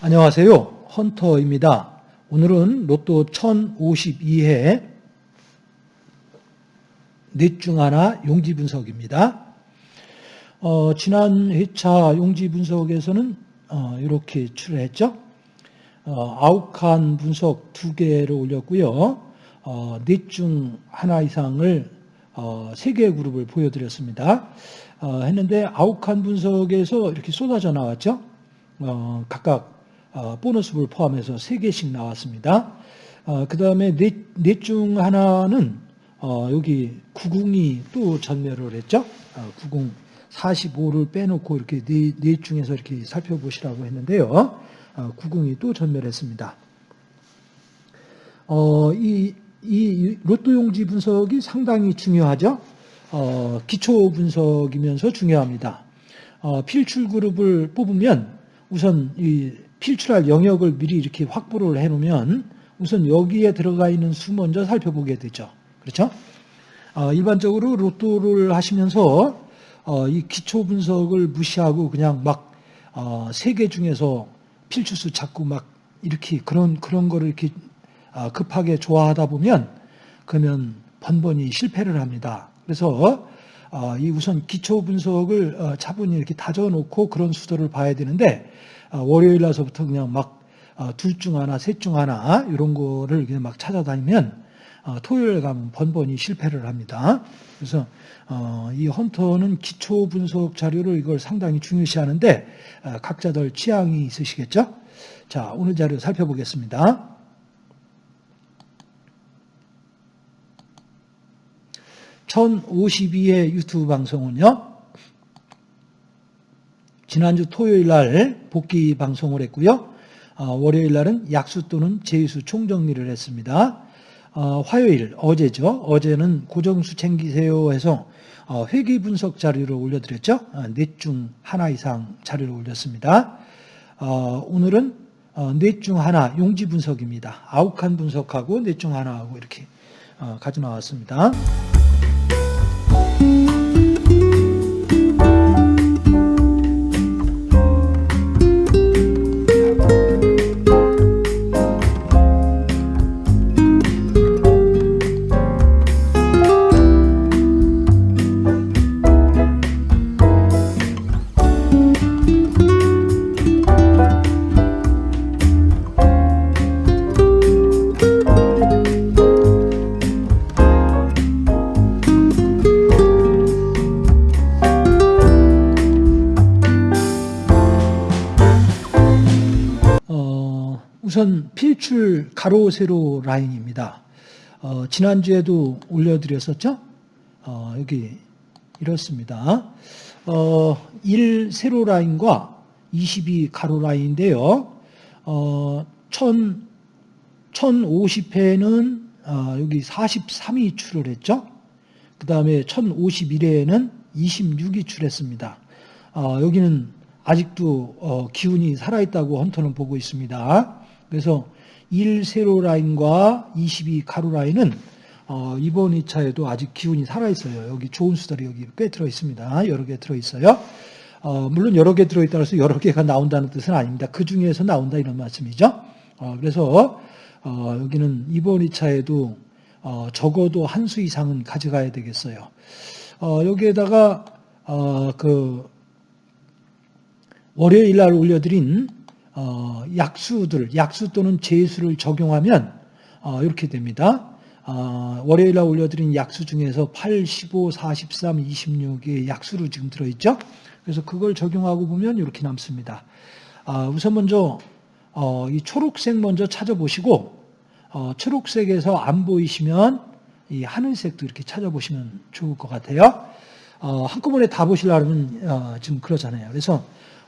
안녕하세요. 헌터입니다. 오늘은 로또 1052회 넷 중 하나 용지 분석입니다. 어, 지난 회차 용지 분석에서는 어, 이렇게 출했죠. 어, 아홉 칸 분석 두 개를 올렸고요. 어, 넷중 하나 이상을 어, 세 개의 그룹을 보여드렸습니다. 어, 했는데 아홉 칸 분석에서 이렇게 쏟아져 나왔죠. 어, 각각 어, 보너스를 포함해서 3개씩 나왔습니다. 그 다음에 넷중 하나는 어, 여기 90이 또 전멸을 했죠. 90 45를 빼놓고 이렇게 넷, 넷 중에서 이렇게 살펴보시라고 했는데요. 90이 또 전멸했습니다. 어, 이, 이 로또 용지 분석이 상당히 중요하죠. 어, 기초 분석이면서 중요합니다. 어, 필출 그룹을 뽑으면 우선 이 필출할 영역을 미리 이렇게 확보를 해놓으면 우선 여기에 들어가 있는 수 먼저 살펴보게 되죠. 그렇죠? 어, 일반적으로 로또를 하시면서 어, 이 기초 분석을 무시하고 그냥 막 어, 세개 중에서 필출수 찾고 막 이렇게 그런 그런 거를 이렇게 어, 급하게 좋아하다 보면 그러면 번번이 실패를 합니다. 그래서 어, 이 우선 기초 분석을 어, 차분히 이렇게 다져놓고 그런 수도를 봐야 되는데 아, 월요일 날서부터 그냥 막 둘 중 하나, 셋 중 하나 이런 거를 그냥 막 찾아다니면 어, 토요일 가면 번번이 실패를 합니다. 그래서 어, 이 헌터는 기초 분석 자료를 이걸 상당히 중요시하는데 어, 각자들 취향이 있으시겠죠? 자, 오늘 자료 살펴보겠습니다. (1052회) 유튜브 방송은요 지난주 토요일 날 복귀 방송을 했고요. 어, 월요일 날은 약수 또는 제수 총정리를 했습니다. 어, 화요일 어제죠. 어제는 고정수 챙기세요 해서 어, 회계 분석 자료를 올려드렸죠. 넷중 하나 이상 자료를 올렸습니다. 오늘은 넷중 하나 용지 분석입니다. 칸 분석하고 넷 중 하나하고 이렇게 가져 나왔습니다. 필출 가로 세로 라인입니다. 어, 지난주에도 올려드렸었죠? 어, 여기 이렇습니다. 어, 1 세로 라인과 22 가로 라인인데요. 어, 1000, 1050회는 어, 여기 43이 출혈했죠. 그 다음에 1051회에는 26이 출했습니다. 어, 여기는 아직도 어, 기운이 살아있다고 헌터는 보고 있습니다. 그래서 1 세로 라인과 22 가로 라인은 어, 이번 2차에도 아직 기운이 살아있어요. 여기 좋은 수들이 여기 꽤 들어있습니다. 여러 개 들어있어요. 어, 물론 여러 개 들어있다고 해서 여러 개가 나온다는 뜻은 아닙니다. 그 중에서 나온다 이런 말씀이죠. 어, 그래서 어, 여기는 이번 2차에도 어, 적어도 한 수 이상은 가져가야 되겠어요. 어, 여기에다가 그 월요일 날 올려드린 어, 약수들, 약수 또는 제수를 적용하면 어, 이렇게 됩니다. 어, 월요일 날 올려드린 약수 중에서 8, 15, 43, 26의 약수로 지금 들어있죠. 그래서 그걸 적용하고 보면 이렇게 남습니다. 아, 우선 먼저 어, 이 초록색 먼저 찾아보시고 어, 초록색에서 안 보이시면 이 하늘색도 이렇게 찾아보시면 좋을 것 같아요. 어, 한꺼번에 다 보시려면 어, 지금 그러잖아요. 그래서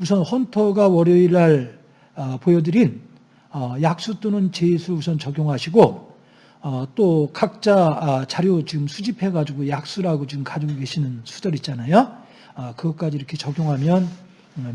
우선 헌터가 월요일 날 어, 보여드린 어, 약수 또는 제수 우선 적용하시고 어, 또 각자 아, 자료 지금 수집해가지고 약수라고 지금 가지고 계시는 수들 있잖아요. 그것까지 이렇게 적용하면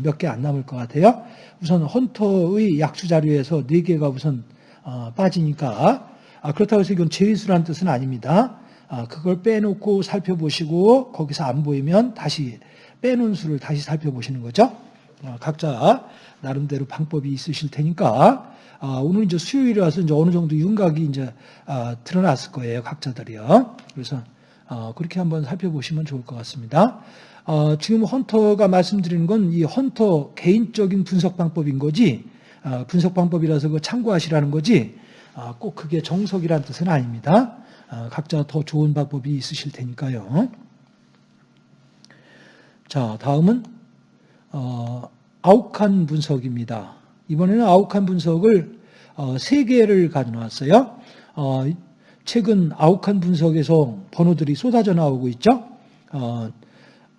몇 개 안 남을 것 같아요. 우선 헌터의 약수 자료에서 네 개가 우선 어, 빠지니까 아, 그렇다고 해서 이건 제수라는 뜻은 아닙니다. 아, 그걸 빼놓고 살펴보시고 거기서 안 보이면 다시 빼놓은 수를 다시 살펴보시는 거죠. 어, 각자 나름대로 방법이 있으실 테니까 아, 오늘 이제 수요일이라서 이제 어느 정도 윤곽이 이제 아, 드러났을 거예요 각자들이요. 그래서 어, 그렇게 한번 살펴보시면 좋을 것 같습니다. 어, 지금 헌터가 말씀드리는 건 이 헌터 개인적인 분석 방법인 거지 어, 분석 방법이라서 그 참고하시라는 거지 어, 꼭 그게 정석이라는 뜻은 아닙니다. 어, 각자 더 좋은 방법이 있으실 테니까요. 자, 다음은 어, 아욱한 분석입니다. 이번에는 아욱한 분석을 어, 세 개를 가져왔어요. 어, 최근 아욱한 분석에서 번호들이 쏟아져 나오고 있죠. 어,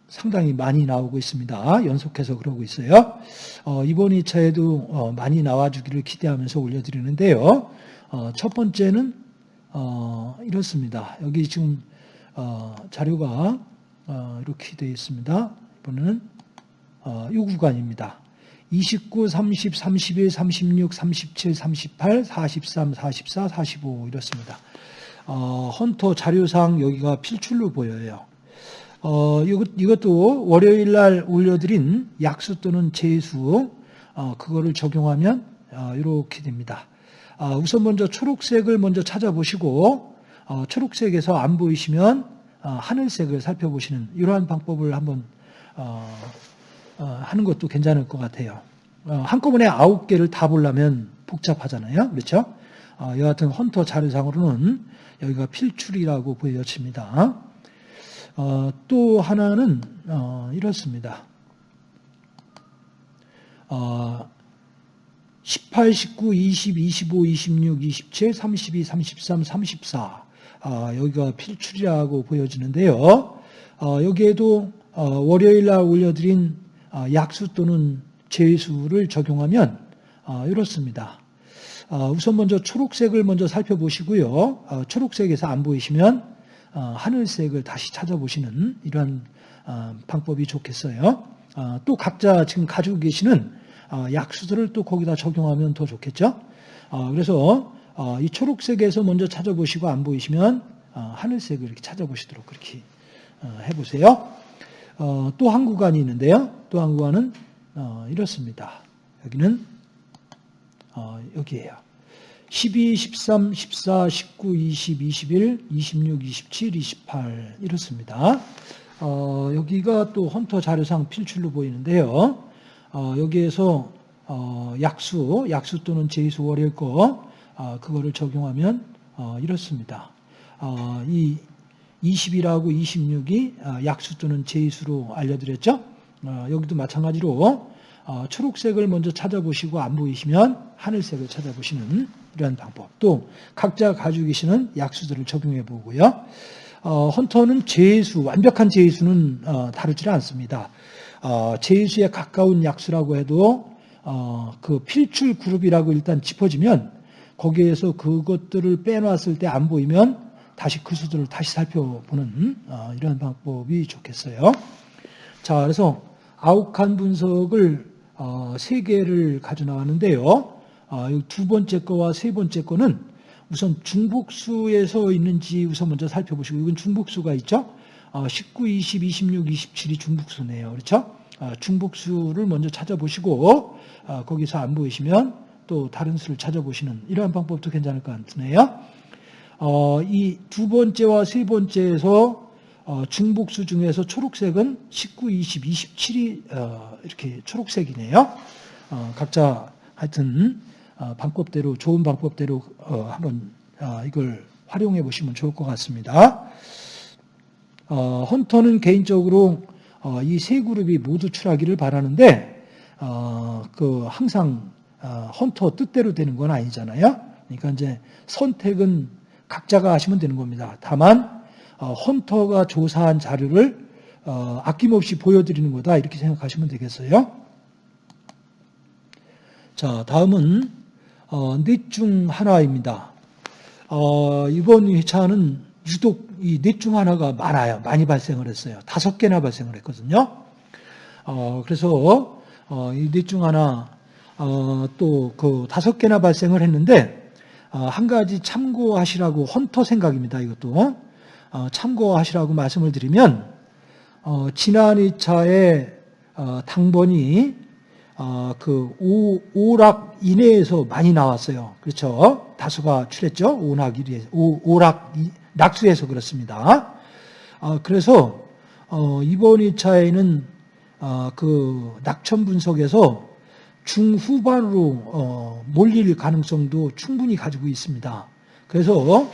상당히 많이 나오고 있습니다. 연속해서 그러고 있어요. 어, 이번 2차에도 어, 많이 나와주기를 기대하면서 올려드리는데요. 어, 첫 번째는 어, 이렇습니다. 여기 지금 어, 자료가 어, 이렇게 되어 있습니다. 이번에는 어, 이 구간입니다. 29, 30, 31, 36, 37, 38, 43, 44, 45 이렇습니다. 어, 헌터 자료상 여기가 필출로 보여요. 어, 이것, 이것도 월요일 날 올려드린 약수 또는 재수, 어, 그거를 적용하면 어, 이렇게 됩니다. 어, 우선 먼저 초록색을 먼저 찾아보시고, 어, 초록색에서 안 보이시면 어, 하늘색을 살펴보시는 이러한 방법을 한번 어, 어, 하는 것도 괜찮을 것 같아요. 어, 한꺼번에 아홉 개를 다 보려면 복잡하잖아요. 그렇죠? 어, 여하튼 헌터 자료상으로는 여기가 필출이라고 보여집니다. 어, 또 하나는 어, 이렇습니다. 어, 18, 19, 20, 25, 26, 27, 32, 33, 34 아, 여기가 필출이라고 보여지는데요. 어, 여기에도 어, 월요일 날 올려드린 어, 약수 또는 제수를 적용하면 어, 이렇습니다. 어, 우선 먼저 초록색을 먼저 살펴보시고요. 어, 초록색에서 안 보이시면 어, 하늘색을 다시 찾아보시는 어, 방법이 좋겠어요. 어, 또 각자 지금 가지고 계시는 약수들을 또 거기다 적용하면 더 좋겠죠. 그래서 이 초록색에서 먼저 찾아보시고 안 보이시면 하늘색을 이렇게 찾아보시도록 그렇게 해보세요. 또 한 구간이 있는데요. 또 한 구간은 이렇습니다. 여기는 여기에요. 12, 13, 14, 19, 20, 21, 26, 27, 28 이렇습니다. 어, 여기가 또 헌터 자료상 필출로 보이는데요. 어, 여기에서 어, 약수, 약수 또는 제수 월요일 거 어, 그거를 적용하면 어, 이렇습니다. 어, 이 20이라고 26이 약수 또는 제수로 알려드렸죠. 여기도 마찬가지로 초록색을 먼저 찾아보시고 안 보이시면 하늘색을 찾아보시는 이러한 방법. 또 각자 가지고 계시는 약수들을 적용해 보고요. 어, 헌터는 제수, 완벽한 제수는 어, 다루지 않습니다. 어, 제수에 가까운 약수라고 해도 어, 그 필출 그룹이라고 일단 짚어지면 거기에서 그것들을 빼놨을 때 안 보이면 다시 그 수들을 다시 살펴보는 어, 이런 방법이 좋겠어요. 자, 그래서 아욱한 분석을 어, 세 개를 가져 나왔는데요. 아, 두 번째 거와 세 번째 거는 우선 중복수에서 있는지 우선 먼저 살펴보시고 이건 중복수가 있죠. 19, 20, 26, 27이 중복수네요. 그렇죠? 아, 중복수를 먼저 찾아보시고 아, 거기서 안 보이시면 또 다른 수를 찾아보시는 이러한 방법도 괜찮을 것 같네요. 어, 이 두 번째와 세 번째에서 어, 중복수 중에서 초록색은 19, 20, 27이 이렇게 초록색이네요. 어, 각자 하여튼 어, 방법대로 좋은 방법대로 어, 한번 어, 이걸 활용해 보시면 좋을 것 같습니다. 헌터는 개인적으로 이 세 그룹이 모두 출하기를 바라는데 그 항상 헌터 뜻대로 되는 건 아니잖아요. 그러니까 이제 선택은 각자가 하시면 되는 겁니다. 다만 헌터가 조사한 자료를 아낌없이 보여드리는 거다 이렇게 생각하시면 되겠어요. 자, 다음은 어, 넷중 하나입니다. 어, 이번 회차는 유독 이 넷 중 하나가 많아요. 많이 발생을 했어요. 다섯 개나 발생을 했거든요. 어, 그래서 어, 이넷 중 하나 어, 또그 다섯 개나 발생을 했는데 어, 한 가지 참고하시라고 헌터 생각입니다. 이것도 어, 참고하시라고 말씀을 드리면 어, 지난 2차에 어, 당번이 어, 그 오, 오락 이내에서 많이 나왔어요. 그렇죠? 다수가 출했죠. 오락 이내에서 오, 오락 이- 낙수에서 그렇습니다. 어, 그래서 어, 이번 2차에는 어, 그 낙천 분석에서 중후반으로 어, 몰릴 가능성도 충분히 가지고 있습니다. 그래서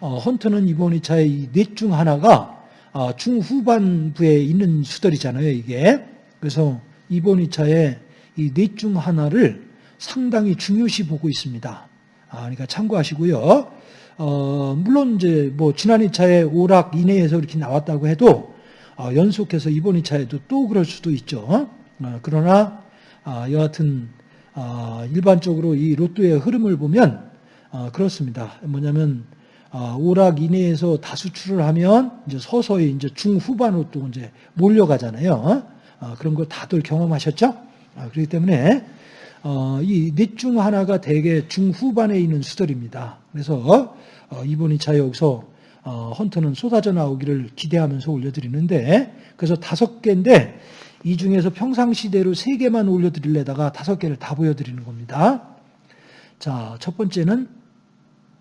어, 헌터는 이번 2차에 이넷 중 하나가 어, 중후반부에 있는 수들이잖아요, 이게. 그래서 이번 2차에 이넷중 하나를 상당히 중요시 보고 있습니다. 아, 그러니까 참고하시고요. 어, 물론 이제 뭐 지난 2차에 오락 이내에서 이렇게 나왔다고 해도 어, 연속해서 이번 2차에도 또 그럴 수도 있죠. 어, 그러나 아, 여하튼 아, 일반적으로 이 로또의 흐름을 보면 아, 그렇습니다. 뭐냐면 아, 오락 이내에서 다수출을 하면 이제 서서히 이제 중후반으로 또 이제 몰려가잖아요. 아, 그런 거 다들 경험하셨죠? 아, 그렇기 때문에 어, 이넷 중 하나가 대개 중후반에 있는 수들입니다. 그래서 어, 이번 2차 여기서 어, 헌터는 쏟아져 나오기를 기대하면서 올려드리는데 그래서 다섯 개인데 이 중에서 평상시대로 세 개만 올려드리려다가 다섯 개를 다 보여드리는 겁니다. 자, 첫 번째는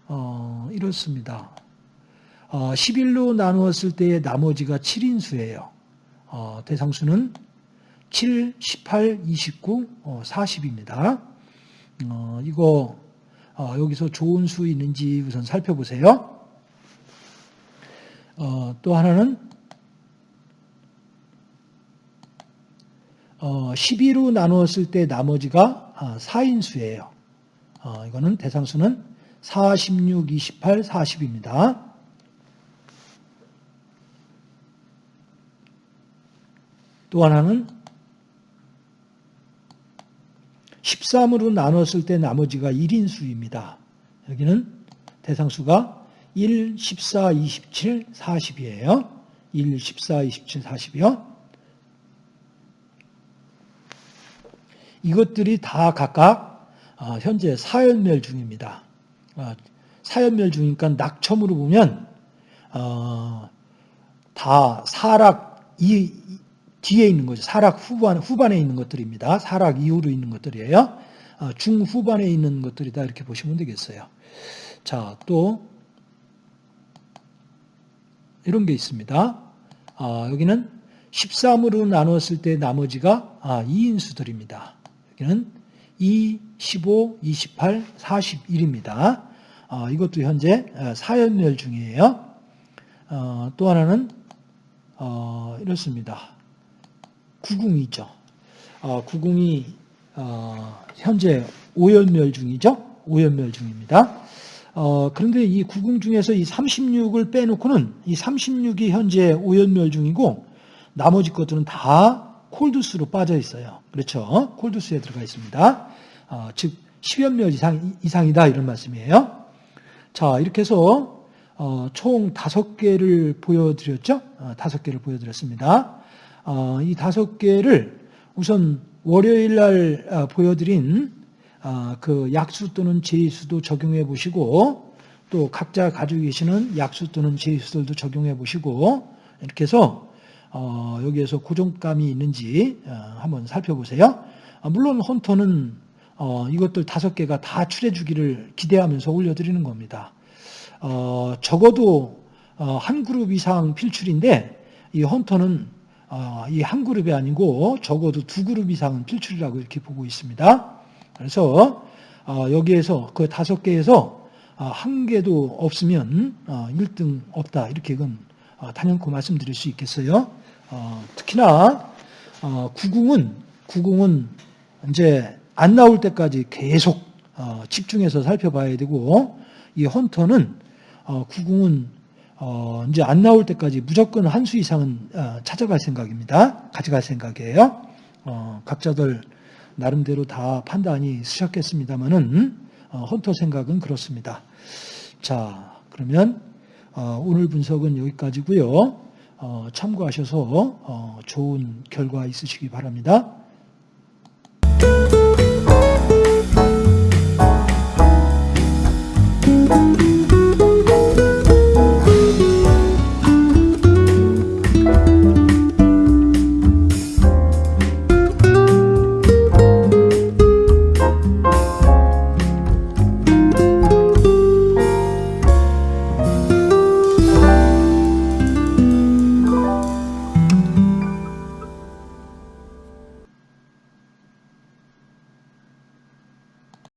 어, 이렇습니다. 어, 11로 나누었을 때의 나머지가 7인수예요. 어, 대상수는 7, 18, 29, 어, 40입니다. 어, 이거 어, 여기서 좋은 수 있는지 우선 살펴보세요. 어, 또 하나는 어, 12로 나누었을 때 나머지가 아, 4인수예요. 어, 이거는 대상수는 4, 16, 28, 40입니다. 또 하나는 13으로 나눴을 때 나머지가 1인수입니다. 여기는 대상수가 1, 14, 27, 40이에요. 1, 14, 27, 40이요. 이것들이 다 각각 어, 현재 사연멸 중입니다. 어, 사연멸 중이니까 낙첨으로 보면 어, 다 사락 이 뒤에 있는 거죠. 사락 후반 후반에 있는 것들입니다. 사락 이후로 있는 것들이에요. 중후반에 있는 것들이다 이렇게 보시면 되겠어요. 자, 또 이런 게 있습니다. 아, 여기는 13으로 나눴을 때 나머지가 아, 2인수들입니다. 여기는 2, 15, 28, 41입니다. 아, 이것도 현재 사연멸 중이에요. 어, 또 하나는 어, 이렇습니다. 구궁이죠. 어, 구궁이 어, 현재 오연멸 중이죠. 오연멸 중입니다. 어, 그런데 이 구궁 중에서 이 36을 빼놓고는 이 36이 현재 오연멸 중이고 나머지 것들은 다 콜드스로 빠져 있어요. 그렇죠? 콜드스에 들어가 있습니다. 어, 즉 10연멸 이상, 이상이다 이런 말씀이에요. 자 이렇게 해서 어, 총 다섯 개를 보여드렸죠? 어, 다섯 개를 보여드렸습니다. 어, 이 다섯 개를 우선 월요일 날 어, 보여드린 어, 그 약수 또는 제수도 적용해 보시고 또 각자 가지고 계시는 약수 또는 제수들도 적용해 보시고 이렇게 해서 어, 여기에서 고정감이 있는지 어, 한번 살펴보세요. 아, 물론 헌터는 어, 이것들 다섯 개가 다 출해주기를 기대하면서 올려드리는 겁니다. 어, 적어도 어, 한 그룹 이상 필출인데 이 헌터는 어, 이한 그룹이 아니고 적어도 두 그룹 이상은 필출이라고 이렇게 보고 있습니다. 그래서 어, 여기에서 그 다섯 개에서 어, 한 개도 없으면 어, 1등 없다 이렇게 이건 어, 단연코 말씀드릴 수 있겠어요. 어, 특히나 어, 구궁은 구궁은 이제 안 나올 때까지 계속 어, 집중해서 살펴봐야 되고 이 헌터는 어, 구궁은 어, 이제 안 나올 때까지 무조건 한 수 이상은 어, 찾아갈 생각입니다. 가져갈 생각이에요. 어, 각자들 나름대로 다 판단이 있으셨겠습니다만은 어, 헌터 생각은 그렇습니다. 자, 그러면 어, 오늘 분석은 여기까지고요. 어, 참고하셔서 어, 좋은 결과 있으시기 바랍니다.